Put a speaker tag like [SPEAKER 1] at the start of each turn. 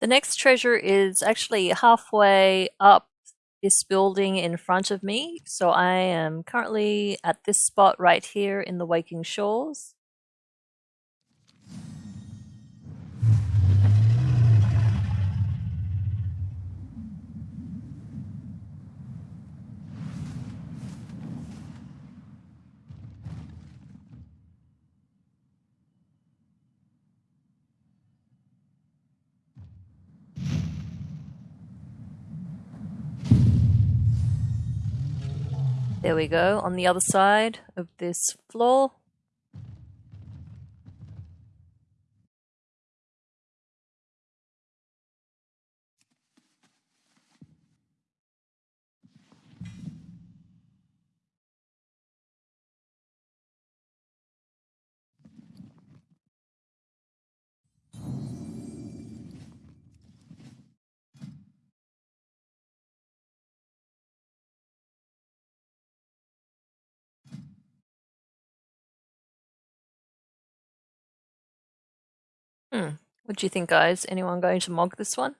[SPEAKER 1] The next treasure is actually halfway up this building in front of me. So I am currently at this spot right here in the Waking Shores. There we go, on the other side of this floor. Hmm. What do you think, guys? Anyone going to mog this one?